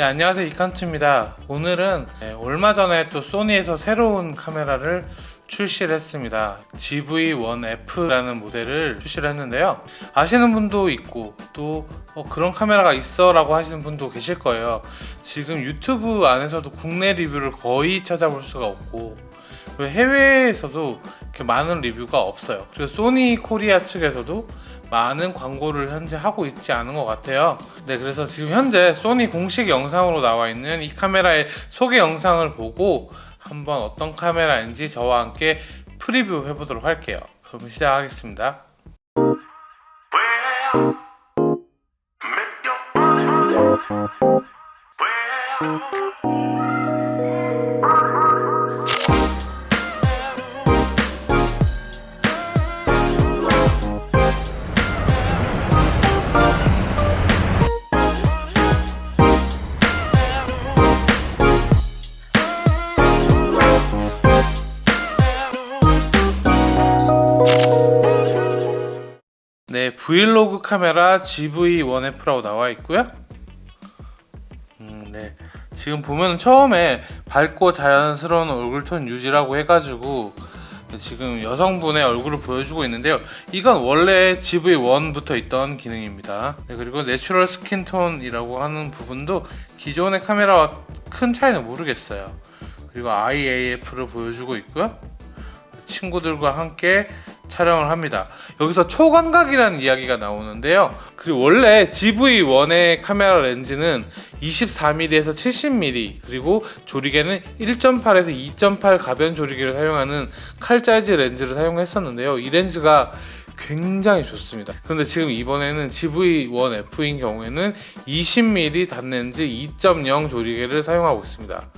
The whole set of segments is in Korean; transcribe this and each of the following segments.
네, 안녕하세요. 이칸트입니다. 오늘은 네, 얼마 전에 또 소니에서 새로운 카메라를 출시를 했습니다. GV1F라는 모델을 출시를 했는데요. 아시는 분도 있고 또 어, 그런 카메라가 있어 라고 하시는 분도 계실 거예요. 지금 유튜브 안에서도 국내 리뷰를 거의 찾아볼 수가 없고 해외에서도 이렇게 많은 리뷰가 없어요. 그리고 소니 코리아 측에서도 많은 광고를 현재 하고 있지 않은 것 같아요. 네 그래서 지금 현재 소니 공식 영상으로 나와 있는 이 카메라의 소개 영상을 보고 한번 어떤 카메라인지 저와 함께 프리뷰 해보도록 할게요. 그럼 시작하겠습니다. 네, 브이로그 카메라 ZV1F라고 나와 있고요. 음, 네. 지금 보면 처음에 밝고 자연스러운 얼굴톤 유지라고 해가지고 지금 여성분의 얼굴을 보여주고 있는데요. 이건 원래 ZV1부터 있던 기능입니다. 네, 그리고 natural skin tone이라고 하는 부분도 기존의 카메라와 큰 차이는 모르겠어요. 그리고 Eye AF를 보여주고 있고요. 친구들과 함께 촬영을 합니다. 여기서 초광각이라는 이야기가 나오는데요. 그리고 원래 GV1의 카메라 렌즈는 24mm에서 70mm 그리고 조리개는 1.8에서 2.8 가변 조리개를 사용하는 칼 사이즈 렌즈를 사용했었는데요. 이 렌즈가 굉장히 좋습니다. 그런데 지금 이번에는 GV1F인 경우에는 20mm 단렌즈 2.0 조리개를 사용하고 있습니다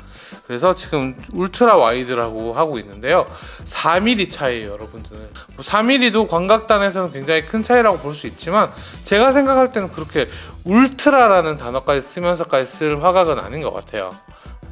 그래서 지금 ultra wide라고 하고 있는데요. 4mm 차이에요 여러분들 뭐 4mm도 광각단에서는 굉장히 큰 차이라고 볼 수 있지만 제가 생각할 때는 그렇게 ultra라는 단어까지 쓰면서까지 쓸 화각은 아닌 것 같아요.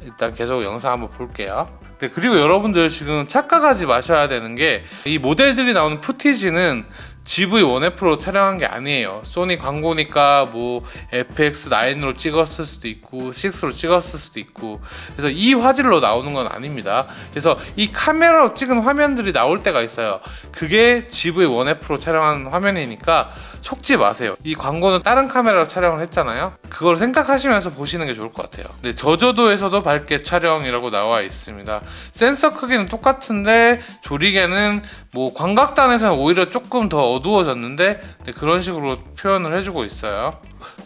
일단 계속 영상 한번 볼게요. 네, 그리고 여러분들 지금 착각하지 마셔야 되는 게 이 모델들이 나오는 푸티지는 GV1F로 촬영한 게 아니에요. 소니 광고니까 뭐 FX9으로 찍었을 수도 있고 6로 찍었을 수도 있고. 그래서 이 화질로 나오는 건 아닙니다. 그래서 이 카메라로 찍은 화면들이 나올 때가 있어요. 그게 GV1F로 촬영한 화면이니까 속지 마세요. 이 광고는 다른 카메라로 촬영을 했잖아요. 그걸 생각하시면서 보시는 게 좋을 것 같아요. 네, 저조도에서도 밝게 촬영이라고 나와 있습니다. 센서 크기는 똑같은데 조리개는 뭐 광각단에서는 오히려 조금 더 어두워졌는데 네, 그런 식으로 표현을 해주고 있어요.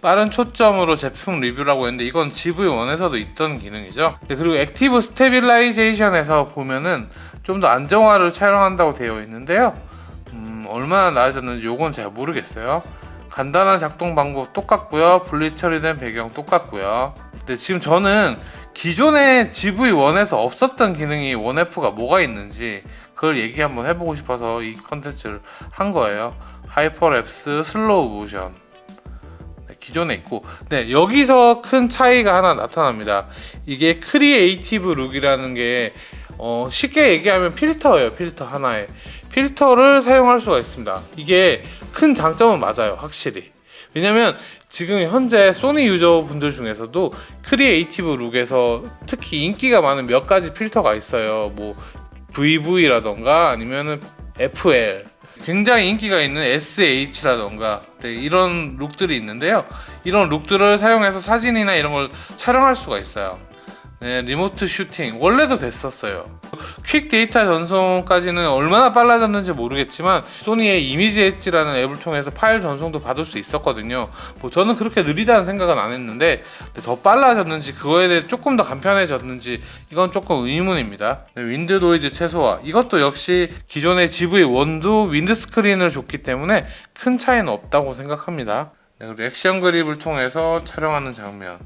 빠른 초점으로 제품 리뷰라고 했는데 이건 ZV1에서도 있던 기능이죠. 네, 그리고 active stabilization에서 보면은 좀 더 안정화를 촬영한다고 되어 있는데요 얼마나 나아졌는지 요건 잘 모르겠어요. 간단한 작동 방법 똑같고요. 분리 처리된 배경 똑같고요. 근데 지금 저는 기존의 ZV1에서 없었던 기능이 1F가 뭐가 있는지 그걸 얘기 한번 해보고 싶어서 이 컨텐츠를 한 거예요. hyperlapse 슬로우 모션. 네, 기존에 있고. 네 여기서 큰 차이가 하나 나타납니다. 이게 creative look이라는 게 어, 쉽게 얘기하면 필터예요 필터 하나에. 필터를 사용할 수가 있습니다. 이게 큰 장점은 맞아요 확실히. 왜냐면 지금 현재 소니 유저분들 중에서도 creative look에서 특히 인기가 많은 몇 가지 필터가 있어요. 뭐 VV라던가 아니면은 FL 굉장히 인기가 있는 SH라던가. 네, 이런 look들이 있는데요. 이런 look들을 사용해서 사진이나 이런 걸 촬영할 수가 있어요 네, remote shooting. 원래도 됐었어요. quick 데이터 전송까지는 얼마나 빨라졌는지 모르겠지만 소니의 이미지 엣지라는 앱을 통해서 파일 전송도 받을 수 있었거든요. 뭐 저는 그렇게 느리다는 생각은 안 했는데 더 빨라졌는지 그거에 대해 조금 더 간편해졌는지 이건 조금 의문입니다. 네, wind noise 최소화. 이것도 역시 기존의 ZV1도 windscreen을 줬기 때문에 큰 차이는 없다고 생각합니다. 네, 그리고 액션 그립을 통해서 촬영하는 장면.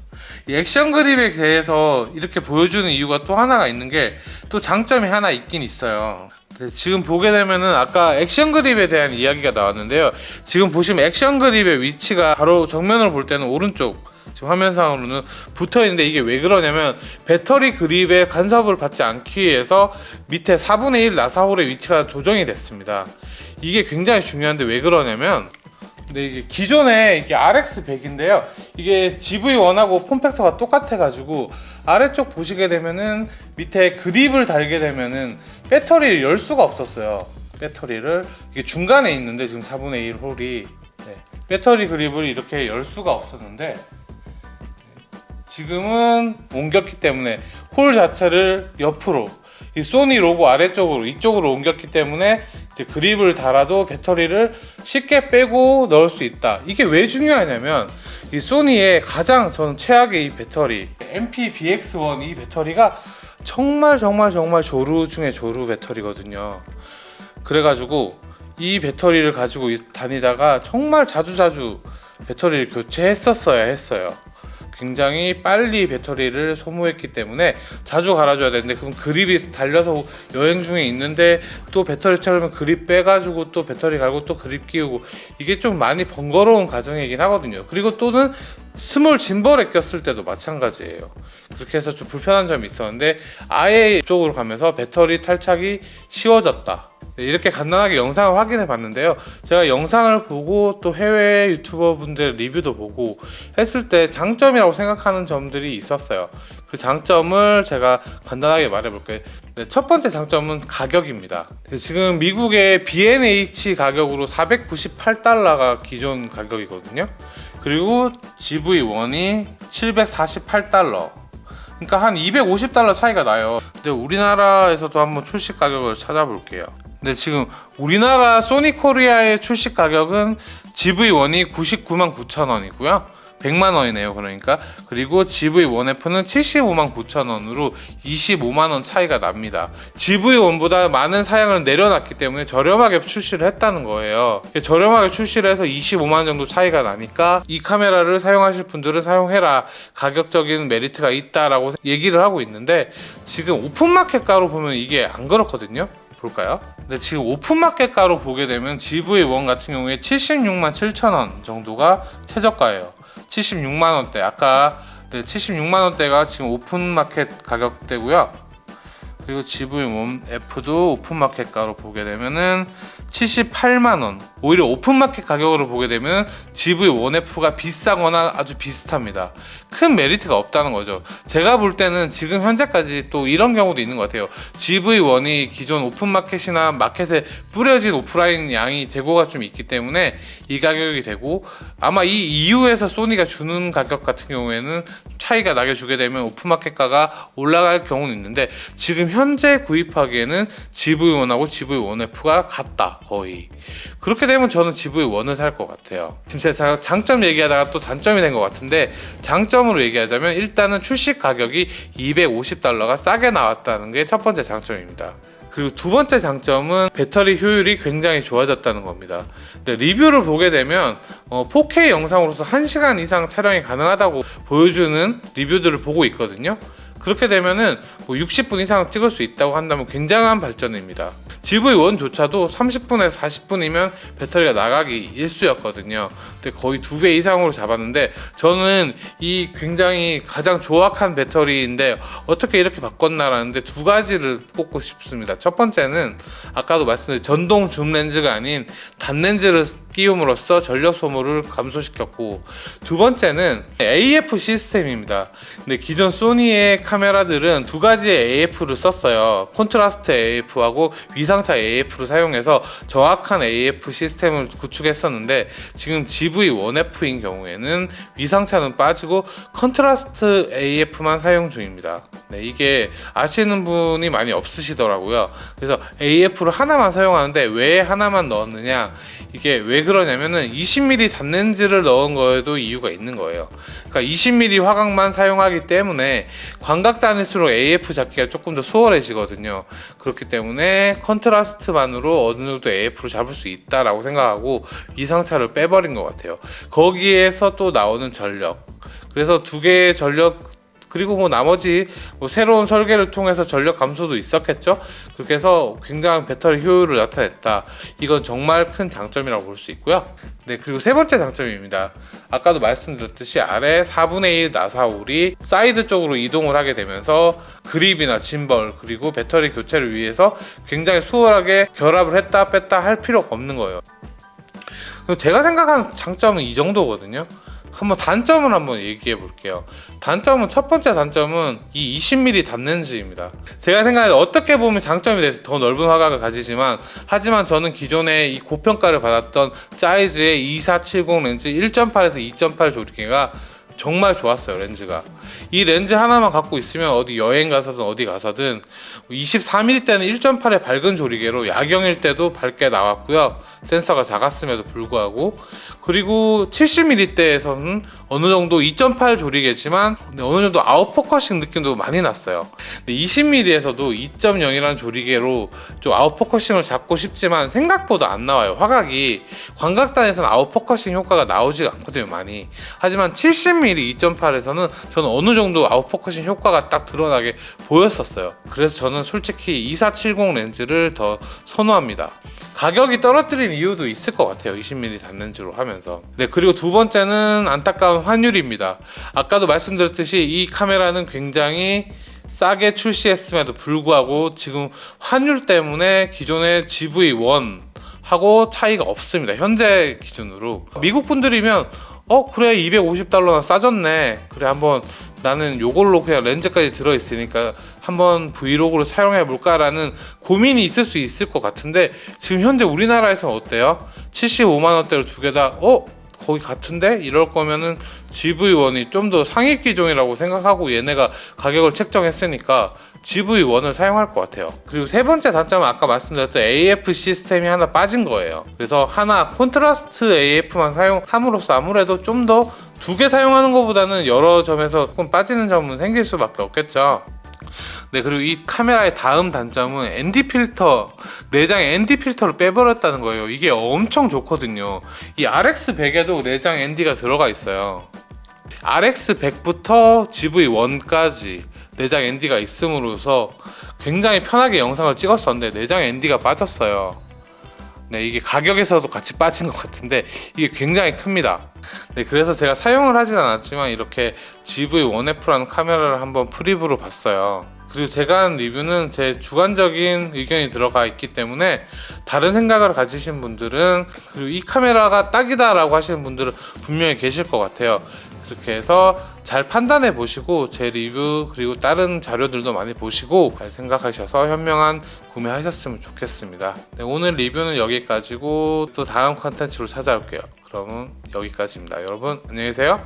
이 액션 그립에 대해서 이렇게 보여주는 이유가 또 하나가 있는 게 또 장점이 하나 있긴 있어요. 네, 지금 보게 되면은 아까 액션 그립에 대한 이야기가 나왔는데요. 지금 보시면 액션 그립의 위치가 바로 정면으로 볼 때는 오른쪽 지금 화면상으로는 붙어 있는데 이게 왜 그러냐면 배터리 그립에 간섭을 받지 않기 위해서 밑에 4분의 1 나사홀의 위치가 조정이 됐습니다. 이게 굉장히 중요한데 왜 그러냐면 근데 이게 기존에 이게 RX100인데요. 이게 GV1하고 폼팩터가 똑같아 가지고 아래쪽 보시게 되면은 밑에 그립을 달게 되면은 배터리를 열 수가 없었어요. 배터리를 이게 중간에 있는데 지금 4분의 1 홀이 네. 배터리 그립을 이렇게 열 수가 없었는데 지금은 옮겼기 때문에 홀 자체를 옆으로 이 소니 로고 아래쪽으로 이쪽으로 옮겼기 때문에 이제 그립을 달아도 배터리를 쉽게 빼고 넣을 수 있다. 이게 왜 중요하냐면 이 소니의 가장 저는 최악의 이 배터리 MP-BX1 이 배터리가 정말 정말 정말 조루 중에 조루 배터리거든요. 그래가지고 이 배터리를 가지고 다니다가 정말 자주자주 배터리를 교체했었어야 했어요. 굉장히 빨리 배터리를 소모했기 때문에 자주 갈아줘야 되는데 그럼 그립이 달려서 여행 중에 있는데 또 배터리 채우면 그립 빼가지고 또 배터리 갈고 또 그립 끼우고 이게 좀 많이 번거로운 과정이긴 하거든요. 그리고 또는 small 짐벌에 꼈을 때도 마찬가지예요. 그렇게 해서 좀 불편한 점이 있었는데 아예 이쪽으로 가면서 배터리 탈착이 쉬워졌다 네, 이렇게 간단하게 영상을 확인해 봤는데요. 제가 영상을 보고 또 해외 유튜버 분들 리뷰도 보고 했을 때 장점이라고 생각하는 점들이 있었어요. 그 장점을 제가 간단하게 말해 볼게요. 네, 첫 번째 장점은 가격입니다. 네, 지금 미국의 B&H 가격으로 498달러가 기존 가격이거든요. 그리고 GV1이 748달러. 그러니까 한 250달러 차이가 나요. 근데 우리나라에서도 한번 출시 가격을 찾아볼게요 근데 지금 우리나라 소니 코리아의 출시 가격은 ZV1이 99만 9천 원이고요. 100만 원이네요 그러니까. 그리고 ZV1F는 75만 9천 원으로 25만 원 차이가 납니다. ZV1보다 많은 사양을 내려놨기 때문에 저렴하게 출시를 했다는 거예요. 저렴하게 출시를 해서 25만 원 정도 차이가 나니까 이 카메라를 사용하실 분들은 사용해라. 가격적인 메리트가 있다라고 얘기를 하고 있는데 지금 오픈마켓가로 보면 이게 안 그렇거든요 볼까요? 근데 지금 오픈마켓가로 보게 되면 ZV1 같은 경우에 76만 7천원 정도가 최저가예요. 76만원대. 아까 네, 76만원대가 지금 오픈마켓 가격대고요. 그리고 ZV1F도 오픈마켓가로 보게 되면은 78만원. 오히려 오픈마켓 가격으로 보게 되면 GV1F가 비싸거나 아주 비슷합니다. 큰 메리트가 없다는 거죠. 제가 볼 때는 지금 현재까지 또 이런 경우도 있는 것 같아요. GV1이 기존 오픈마켓이나 마켓에 뿌려진 오프라인 양이 재고가 좀 있기 때문에 이 가격이 되고 아마 이 이후에서 소니가 주는 가격 같은 경우에는 차이가 나게 주게 되면 오픈마켓가가 올라갈 경우는 있는데 지금 현재 구입하기에는 GV1하고 GV1F가 같다 거의. 그렇게 되면 저는 GV1을 살 것 같아요. 지금 제가 장점 얘기하다가 또 단점이 된 것 같은데 장점으로 얘기하자면 일단은 출시 가격이 250달러가 싸게 나왔다는 게 첫 번째 장점입니다. 그리고 두 번째 장점은 배터리 효율이 굉장히 좋아졌다는 겁니다. 리뷰를 보게 되면 어, 4K 영상으로서 1시간 이상 촬영이 가능하다고 보여주는 리뷰들을 보고 있거든요 그렇게 되면은 뭐 60분 이상 찍을 수 있다고 한다면 굉장한 발전입니다. GV1조차도 30분에서 40분이면 배터리가 나가기 일수였거든요. 근데 거의 두 배 이상으로 잡았는데 저는 이 굉장히 가장 조악한 배터리인데 어떻게 이렇게 바꿨나라는데 두 가지를 꼽고 싶습니다. 첫 번째는 아까도 말씀드린 전동 줌 렌즈가 아닌 단렌즈를 끼움으로써 전력 소모를 감소시켰고 두 번째는 AF 시스템입니다. 근데 기존 소니의 카메라들은 두 가지의 AF를 썼어요. 콘트라스트 AF하고 위상차 AF를 사용해서 정확한 AF 시스템을 구축했었는데 지금 ZV1F인 경우에는 위상차는 빠지고 컨트라스트 AF만 사용 중입니다. 네, 이게 아시는 분이 많이 없으시더라고요. 그래서 AF를 하나만 사용하는데 왜 하나만 넣었느냐? 이게 왜 그러냐면은 20mm 단렌즈를 넣은 거에도 이유가 있는 거예요. 그러니까 20mm 화각만 사용하기 때문에 광각단일수록 AF 잡기가 조금 더 수월해지거든요. 그렇기 때문에 컨트라스트만으로 어느 정도 AF로 잡을 수 있다라고 생각하고 위상차를 빼버린 것 같아요. 거기에서 또 나오는 전력. 그래서 두 개의 전력 그리고 뭐 나머지 뭐 새로운 설계를 통해서 전력 감소도 있었겠죠? 그렇게 해서 굉장한 배터리 효율을 나타냈다. 이건 정말 큰 장점이라고 볼 수 있고요. 네 그리고 세 번째 장점입니다. 아까도 말씀드렸듯이 아래 4분의 1 나사홀이 사이드 쪽으로 이동을 하게 되면서 그립이나 짐벌 그리고 배터리 교체를 위해서 굉장히 수월하게 결합을 했다 뺐다 할 필요가 없는 거예요. 제가 생각하는 장점은 이 정도거든요. 한번 단점을 한번 얘기해 볼게요. 단점은 첫 번째 단점은 이 20mm 단렌즈입니다. 제가 생각해 어떻게 보면 장점이 돼서 더 넓은 화각을 가지지만 하지만 저는 기존에 이 고평가를 받았던 짜이즈의 2470 렌즈 1.8에서 2.8 조리개가 정말 좋았어요 렌즈가. 이 렌즈 하나만 갖고 있으면 어디 여행 가서든 어디 가서든 23mm 때는 1.8의 밝은 조리개로 야경일 때도 밝게 나왔고요. 센서가 작았음에도 불구하고 그리고 70mm 때에서는 어느 정도 2.8 조리개지만 어느 정도 아웃포커싱 느낌도 많이 났어요. 근데 20mm에서도 2.0이라는 조리개로 좀 아웃포커싱을 잡고 싶지만 생각보다 안 나와요. 화각이. 광각단에서는 아웃포커싱 효과가 나오지가 않거든요 많이. 하지만 70mm 2.8에서는 저는 어느 정도 아웃포커싱 효과가 딱 드러나게 보였었어요. 그래서 저는 솔직히 2470 렌즈를 더 선호합니다. 가격이 떨어뜨린 이유도 있을 것 같아요. 20mm 단렌즈로 하면서. 네 그리고 두 번째는 안타까운 환율입니다. 아까도 말씀드렸듯이 이 카메라는 굉장히 싸게 출시했음에도 불구하고 지금 환율 때문에 기존의 GV1 하고 차이가 없습니다. 현재 기준으로. 미국 분들이면 어 그래 250달러나 싸졌네 그래 한번 나는 요걸로 그냥 렌즈까지 들어있으니까 한번 브이로그로 사용해 볼까라는 고민이 있을 수 있을 것 같은데 지금 현재 우리나라에서 어때요? 75만 원대로 두 개 다 어? 거기 같은데? 이럴 거면은 ZV1이 좀 더 상위 기종이라고 생각하고 얘네가 가격을 책정했으니까 ZV1을 사용할 것 같아요. 그리고 세 번째 단점은 아까 말씀드렸던 AF 시스템이 하나 빠진 거예요. 그래서 하나 콘트라스트 AF만 사용함으로써 아무래도 좀 더 두 개 사용하는 것보다는 여러 점에서 조금 빠지는 점은 생길 수밖에 없겠죠 네 그리고 이 카메라의 다음 단점은 ND 필터 내장에 ND 필터를 빼버렸다는 거예요. 이게 엄청 좋거든요. 이 RX100에도 내장 ND가 들어가 있어요. RX100부터 GV1까지 내장 ND가 있음으로써 굉장히 편하게 영상을 찍었었는데 내장 ND가 빠졌어요 네 이게 가격에서도 같이 빠진 것 같은데 이게 굉장히 큽니다. 네 그래서 제가 사용을 하진 않았지만 이렇게 GV1F라는 카메라를 한번 프리뷰로 봤어요. 그리고 제가 한 리뷰는 제 주관적인 의견이 들어가 있기 때문에 다른 생각을 가지신 분들은 그리고 이 카메라가 딱이다 라고 하시는 분들은 분명히 계실 것 같아요 그렇게 해서 잘 판단해 보시고 제 리뷰 그리고 다른 자료들도 많이 보시고 잘 생각하셔서 현명한 구매하셨으면 좋겠습니다. 네, 오늘 리뷰는 여기까지고 또 다음 컨텐츠로 찾아올게요. 그러면 여기까지입니다. 여러분 안녕히 계세요.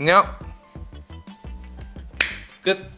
안녕! 끝